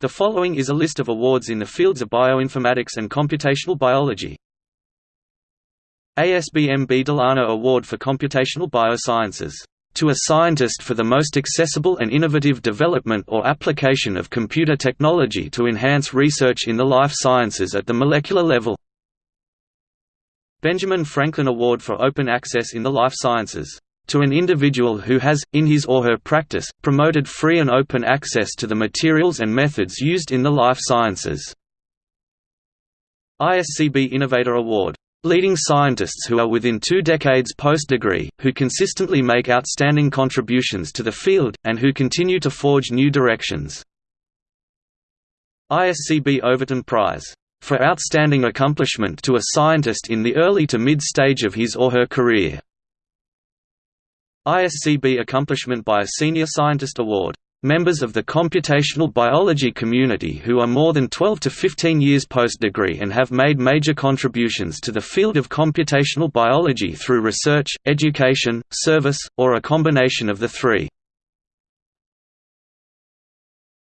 The following is a list of awards in the fields of bioinformatics and computational biology. ASBMB. Delano Award for Computational Biosciences, "...to a scientist for the most accessible and innovative development or application of computer technology to enhance research in the life sciences at the molecular level." Benjamin Franklin Award for Open Access in the Life Sciences to an individual who has, in his or her practice, promoted free and open access to the materials and methods used in the life sciences. ISCB Innovator Award. Leading scientists who are within two decades post-degree, who consistently make outstanding contributions to the field, and who continue to forge new directions. ISCB Overton Prize. For outstanding accomplishment to a scientist in the early to mid-stage of his or her career. ISCB Accomplishment by a Senior Scientist Award. Members of the computational biology community who are more than 12 to 15 years post-degree and have made major contributions to the field of computational biology through research, education, service, or a combination of the three.